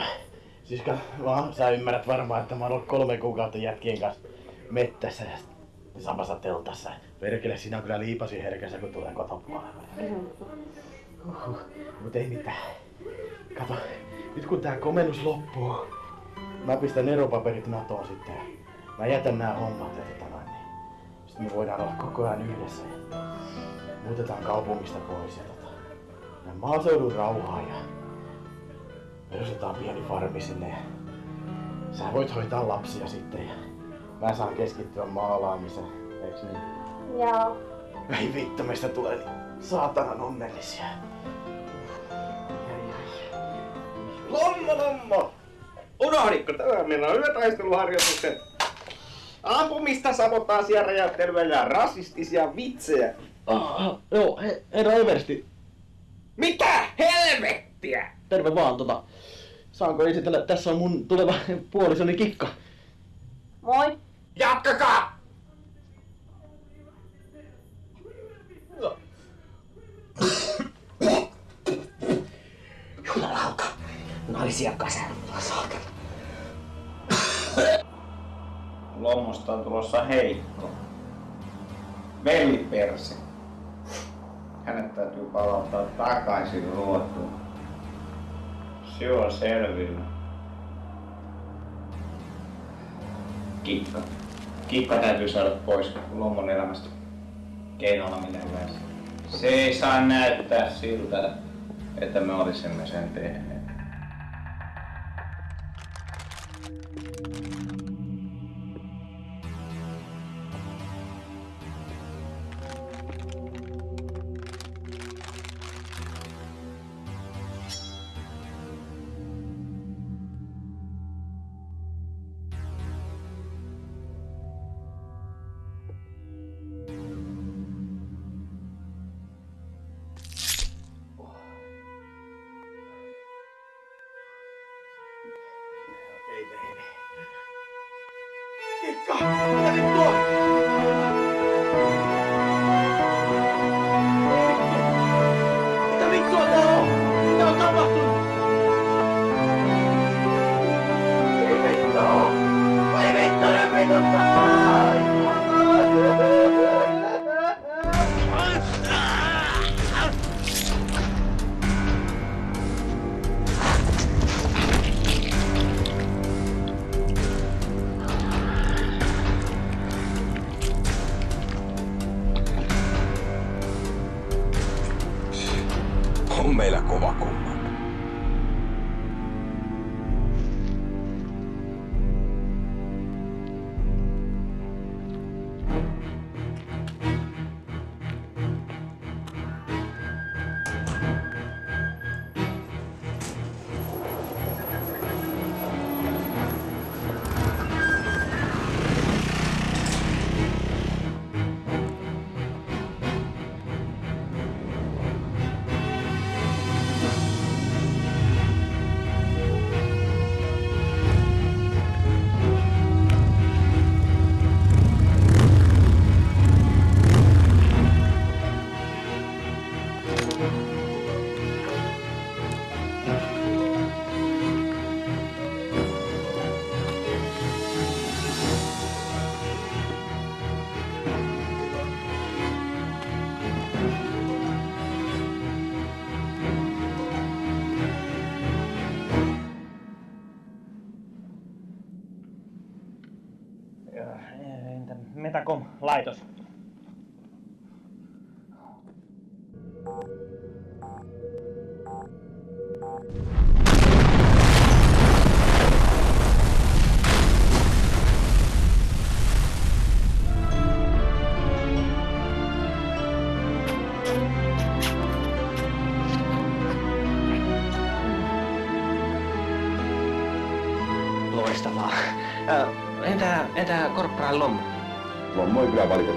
Siis kato, vaan sä ymmärrät varmaan, että mä oon ollut kolme kuukautta jätkien kanssa mettässä ja samassa teltassa. Perkele, siinä on kyllä liipasi herkässä, kun tulee kotopuolelle. Uhuh, mut ei mitään. Kato, nyt kun tää komennus loppuu, mä pistän eropaperit Natoon sitten. Mä jätän nää hommat ja me voidaan olla koko ajan yhdessä ja muutetaan kaupungista pois ja tota, ja maaseudun rauhaa ja perustetaan pieni farmi sinne ja sä voit hoitaa lapsia sitten ja mä saan keskittyä maalaamiseen, eiks niin? Joo. Ei vittu, meistä tulee niin saatanan onnellisia. Lommo, lommo! Unohditko tämä? Meillä on yötaisteluharjoitukset. Ampumista, sabotaasia, räjäyttelyä ja rasistisia vitsejä. Ah, joo, he, herra Eversti, Mitä helvettiä? terve vaan tota. Saanko esitellä, tässä on mun tuleva puolisoni Kikka. Moi. Jatkakaa! Jumalauta! Naisia kasällä, saakeli. Lommosta on tulossa heikko. Veliperse. Hänet täytyy palauttaa takaisin ruotuun. Se on selvillä. Kikka. Kikka täytyy saada pois Lommon elämästä. Keinolla millä hyvänsä. Se ei saa näyttää siltä, että me olisimme sen tehneet. Entä, entä Korporaali Lommo? Lommo ei kyllä valitettavasti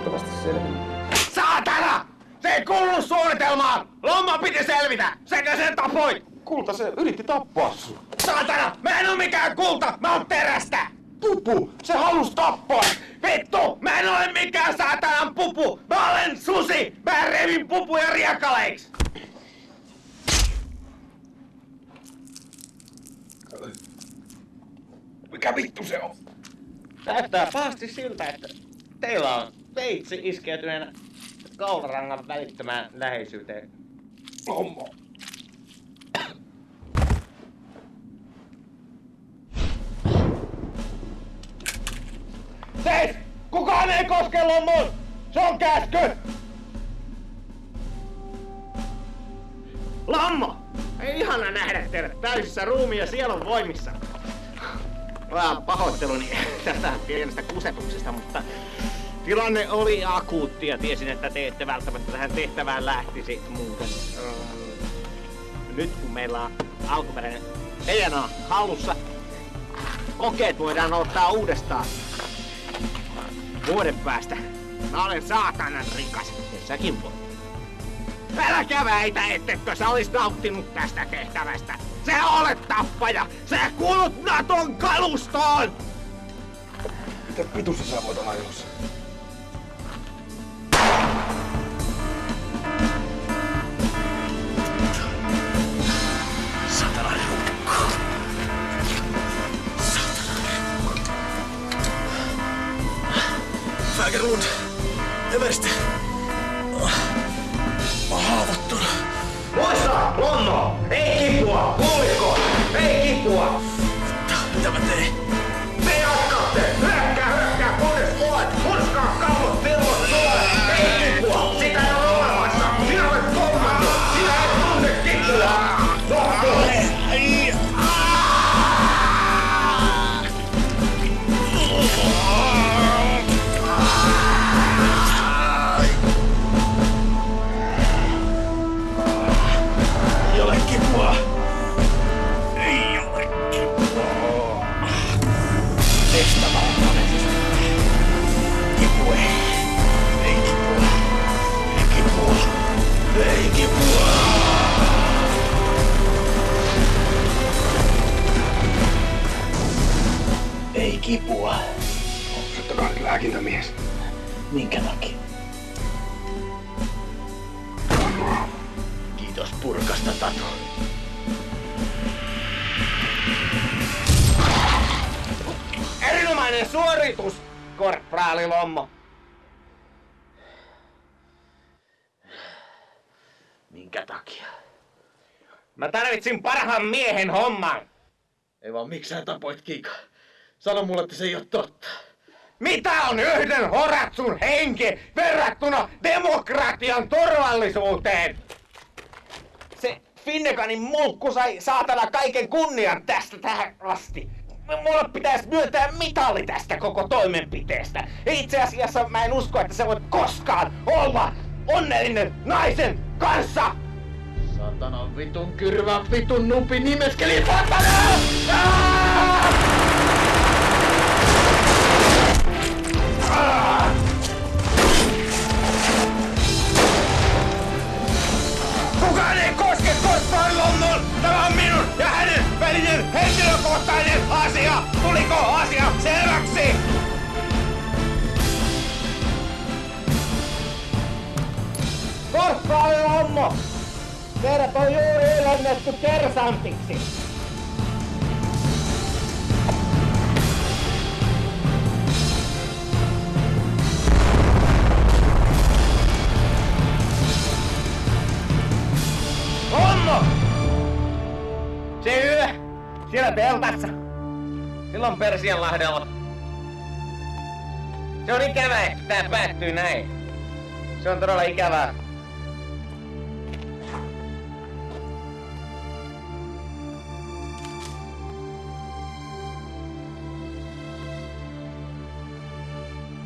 selvitä! Sekä sen tapoit! Kulta, se yritti tappaa sun. Saatana! Mä en oo mikään kulta! Mä oon terästä! Pupu, se halus tappaa! Vittu! Mä en ole mikään saatanan pupu! Mä olen susi! Mä revin pupuja riekaleiksi! Mikä vittu se on? Näyttää pahasti siltä, että teillä on veitsi iskeytyneenä kaularangan välittömään läheisyyteen. Lommo. Seis! Kukaan ei koske lommoon! Se on käsky! Lammo! Ei ihana nähdä teidät täysissä ruumiin ja sielun voimissa. Vähän pahoitteluni tästä pienestä kusetuksesta, mutta tilanne oli akuutti ja tiesin, että te ette välttämättä tähän tehtävään lähtisi muuten. Öö, Nyt kun meillä on alkuperäinen DNA hallussa, kokeet voidaan ottaa uudestaan. Vuoden päästä. Mä olen saatanan rikas. Ja säkin voit. Älä väitä, ettekö sä olis nauttinut tästä tehtävästä. Sä olet tappaja! Sä kuulut Naton kalustoon! Mitä vitussa sä voit olla ajossa? Eversti. Mä oon haavoittunut. Muista, Lonno! Ei kipua! Kuulitko? Ei kipua! Mitä mä teen? Suoritus, korporaali Lommo! Minkä takia? Mä tarvitsin parhaan miehen homman! Ei vaan miksi sä tapoit Kiika? Sano mulle, että se ei oo totta. Mitä on yhden horatsun henki verrattuna demokratian turvallisuuteen? Se Finneganin mulkku sai saatana kaiken kunnian tästä tähän asti. Mulle pitäisi myöntää mitali tästä koko toimenpiteestä. Itse asiassa mä en usko, että sä voit koskaan olla onnellinen naisen kanssa. Satana vitun kyrvä vitun nupi nimeskeli satana! Kukaan ei koske korppaan London! Tämä on minun ja hänen välinen henkilökohtainen asia! Tuliko asia selväksi? Korppaali Lommo! Teidät on juuri ylennetty kersantiksi! Siellä teltassa. Silloin Persianlahdella. Se on ikävää, että tää päättyy näin. Se on todella ikävää.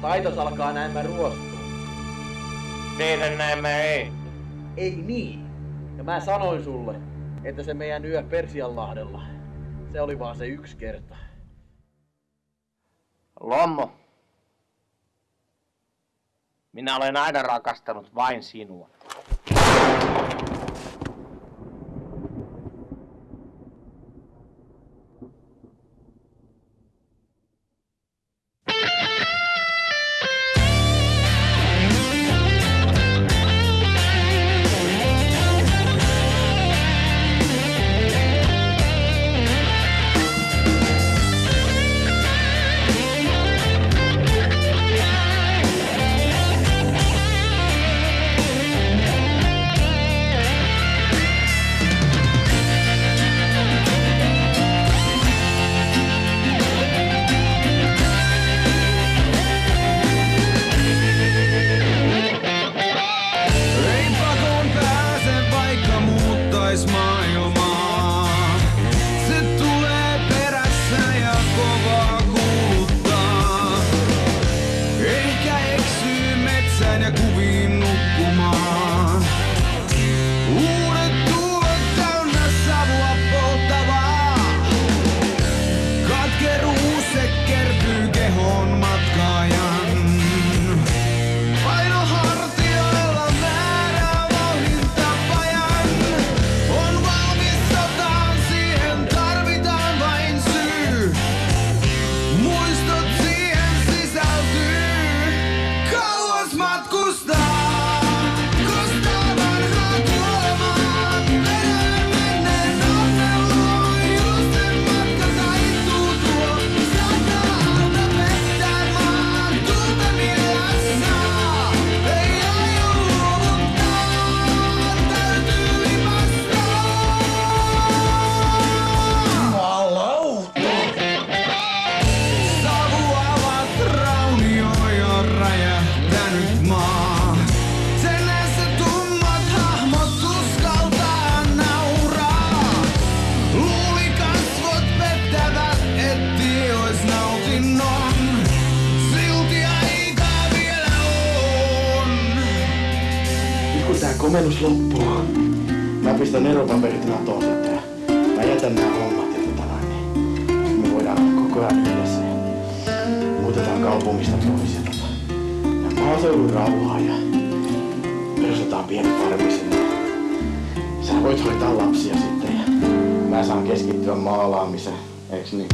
Taitos alkaa näemmä ruostua. Teidän näemmä ei. Ei niin. Ja mä sanoin sulle, että se meidän yö Persianlahdella, se oli vaan se yksi kerta. Lommo. Minä olen aina rakastanut vain sinua. acusar. Komennus loppuu, mä pistän eropaperit natoon sitten. Mä jätän nää hommat ja tota noin, niin me voidaan olla koko ajan yhdessä. ja Muutetaan kaupungista pois ja tota. Ja maaseudun rauhaa ja perustetaan pieni farmi sinne. Sä voit hoitaa lapsia sitten ja mä saan keskittyä maalaamiseen, eiks niin?